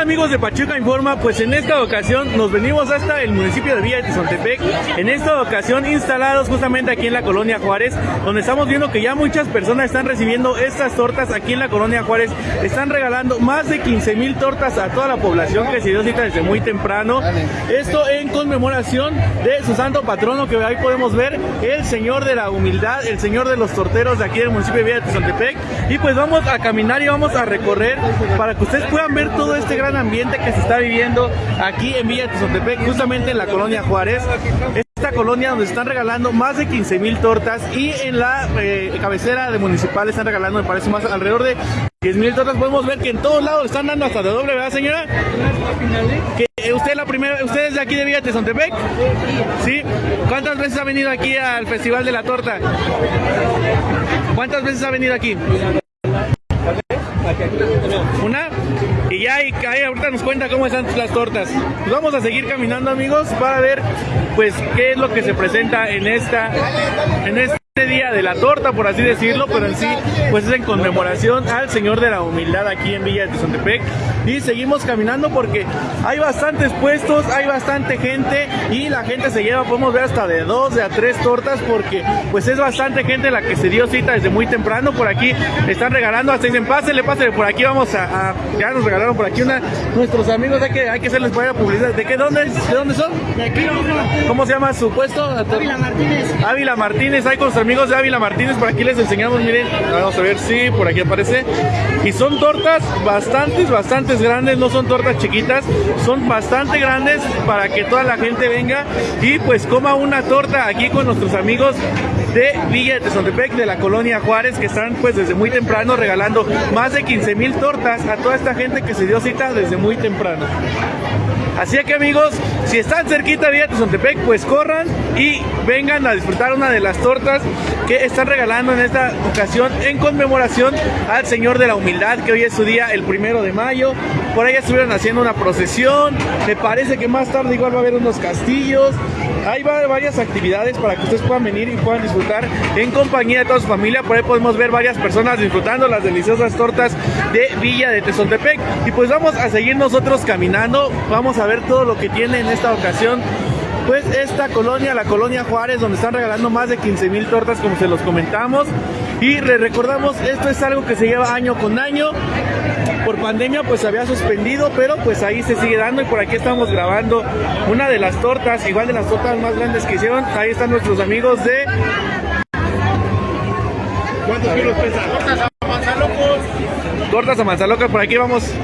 amigos de Pachuca Informa? Pues en esta ocasión nos venimos hasta el municipio de Villa de Tezontepec, en esta ocasión instalados justamente aquí en la colonia Juárez, donde estamos viendo que ya muchas personas están recibiendo estas tortas aquí en la colonia Juárez, están regalando más de 15 mil tortas a toda la población que se dio cita desde muy temprano, esto en conmemoración de su santo patrono que ahí podemos ver, el señor de la humildad, el señor de los torteros de aquí del municipio de Villa de Tezontepec, y pues vamos a caminar y vamos a recorrer para que ustedes puedan ver todo este gran ambiente que se está viviendo aquí en Villa de Tezontepec, justamente en la colonia Juárez. Esta colonia donde están regalando más de 15 mil tortas y en la eh, cabecera de municipal están regalando, me parece más, alrededor de 10 mil tortas. Podemos ver que en todos lados están dando hasta de doble, ¿verdad, señora? Que eh, usted la primera, usted es de aquí de Villa Tezontepec? Sí. ¿Cuántas veces ha venido aquí al Festival de la Torta? ¿Cuántas veces ha venido aquí? Una. Y ya ahí, ahí ahorita nos cuenta cómo están las tortas. Pues vamos a seguir caminando amigos para ver pues qué es lo que se presenta en esta en este día de la torta, por así decirlo, pero en sí, pues es en conmemoración al Señor de la Humildad aquí en Villa de Tezontepec. Y seguimos caminando porque hay bastantes puestos, hay bastante gente y la gente se lleva, podemos ver hasta de dos, de a tres tortas porque pues es bastante gente la que se dio cita desde muy temprano. Por aquí están regalando, hasta dicen, pásele, pásele, por aquí vamos a, ya nos regalaron por aquí una, nuestros amigos, hay que, hay que hacerles para publicidad. ¿De qué, dónde, de dónde son? De aquí. ¿Cómo se llama su puesto? Ávila Martínez. Ávila Martínez, hay con sus amigos de Ávila Martínez, por aquí les enseñamos, miren, vamos a ver si por aquí aparece. Y son tortas bastantes, bastantes grandes, no son tortas chiquitas, son bastante grandes para que toda la gente venga y pues coma una torta aquí con nuestros amigos de Villa de Tezontepec, de la colonia Juárez, que están pues desde muy temprano regalando más de 15 mil tortas a toda esta gente que se dio cita desde muy temprano. Así que amigos, si están cerquita de Villa de Tezontepec, pues corran y vengan a disfrutar una de las tortas que están regalando en esta ocasión en conmemoración al Señor de la Humildad, que hoy es su día, el primero de mayo. Por ahí estuvieron haciendo una procesión, me parece que más tarde igual va a haber unos castillos. Hay varias actividades para que ustedes puedan venir y puedan disfrutar en compañía de toda su familia. Por ahí podemos ver varias personas disfrutando las deliciosas tortas de Villa de Tezontepec. Y pues vamos a seguir nosotros caminando. Vamos a ver todo lo que tiene en esta ocasión pues esta colonia, la colonia Juárez, donde están regalando más de 15 mil tortas como se los comentamos. Y les recordamos, esto es algo que se lleva año con año. Por pandemia pues se había suspendido, pero pues ahí se sigue dando y por aquí estamos grabando una de las tortas, igual de las tortas más grandes que hicieron. Ahí están nuestros amigos de... ¿Cuántos kilos pesa? Tortas a manzalocos. Tortas a manzalocos, por aquí vamos.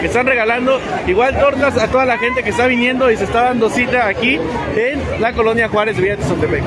Que están regalando igual tortas a toda la gente que está viniendo y se está dando cita aquí en la colonia Juárez Villa de Tezontepec.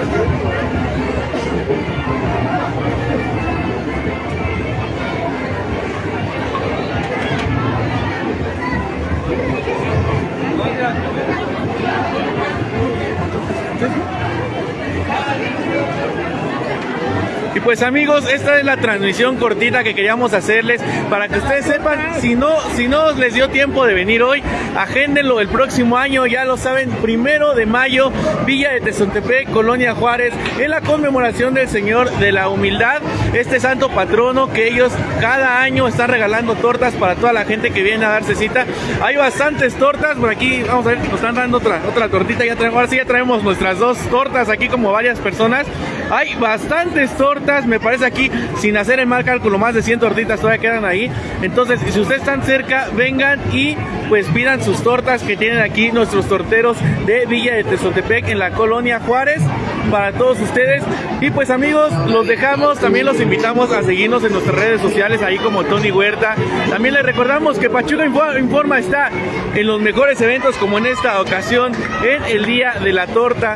Pues amigos, esta es la transmisión cortita que queríamos hacerles para que ustedes sepan, si no, si no les dio tiempo de venir hoy, agéndenlo el próximo año, ya lo saben, primero de mayo, Villa de Tezontepec, Colonia Juárez, en la conmemoración del Señor de la Humildad, este santo patrono que ellos cada año están regalando tortas para toda la gente que viene a darse cita. Hay bastantes tortas, por aquí vamos a ver, nos están dando otra, otra tortita, ya traemos, ahora sí ya traemos nuestras dos tortas aquí como varias personas. Hay bastantes tortas, me parece aquí, sin hacer el mal cálculo, más de 100 tortitas todavía quedan ahí. Entonces, si ustedes están cerca, vengan y pues pidan sus tortas que tienen aquí nuestros torteros de Villa de Tezontepec en la colonia Juárez para todos ustedes. Y pues amigos, los dejamos, también los invitamos a seguirnos en nuestras redes sociales, ahí como Tony Huerta. También les recordamos que Pachuca Informa está en los mejores eventos como en esta ocasión, en el Día de la Torta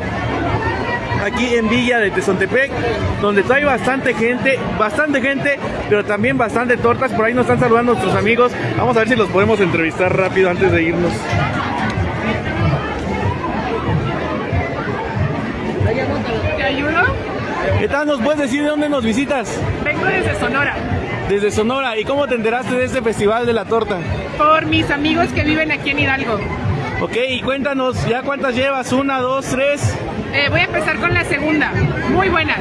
aquí en Villa de Tezontepec, donde trae bastante gente, bastante gente, pero también bastante tortas. Por ahí nos están saludando nuestros amigos. Vamos a ver si los podemos entrevistar rápido antes de irnos. ¿Te ayudo? ¿Qué tal? ¿Nos puedes decir de dónde nos visitas? Vengo desde Sonora. Desde Sonora. ¿Y cómo te enteraste de este festival de la torta? Por mis amigos que viven aquí en Hidalgo. Ok, y cuéntanos, ¿ya cuántas llevas? ¿Una, dos, tres? Eh, voy a empezar con la segunda. Muy buenas.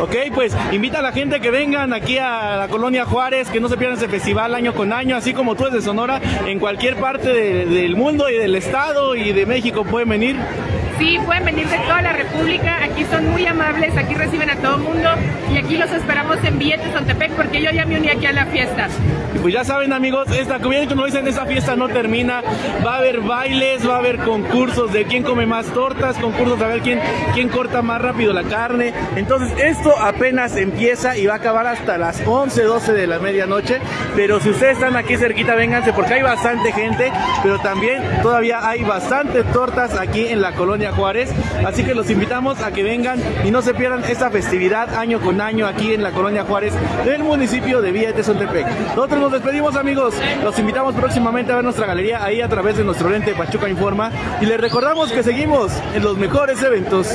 Ok, pues invita a la gente que vengan aquí a la colonia Juárez, que no se pierdan ese festival año con año, así como tú desde Sonora, en cualquier parte de- del mundo y del estado y de México pueden venir. Sí, pueden venir de toda la República. Aquí son muy amables, aquí reciben a todo mundo. Y aquí los esperamos en Billetes Ontepec porque yo ya me uní aquí a la fiesta. Pues ya saben amigos, esta como como dicen, esta fiesta no termina. Va a haber bailes, va a haber concursos de quién come más tortas, concursos a ver quién, quién corta más rápido la carne. Entonces esto apenas empieza y va a acabar hasta las 11, 12 de la medianoche. Pero si ustedes están aquí cerquita, vénganse porque hay bastante gente, pero también todavía hay bastantes tortas aquí en la Juárez. Así que los invitamos a que vengan y no se pierdan esta festividad año con año aquí en la colonia Juárez del municipio de Villa de Tezontepec. Nosotros nos despedimos amigos, los invitamos próximamente a ver nuestra galería ahí a través de nuestro lente Pachuca Informa y les recordamos que seguimos en los mejores eventos.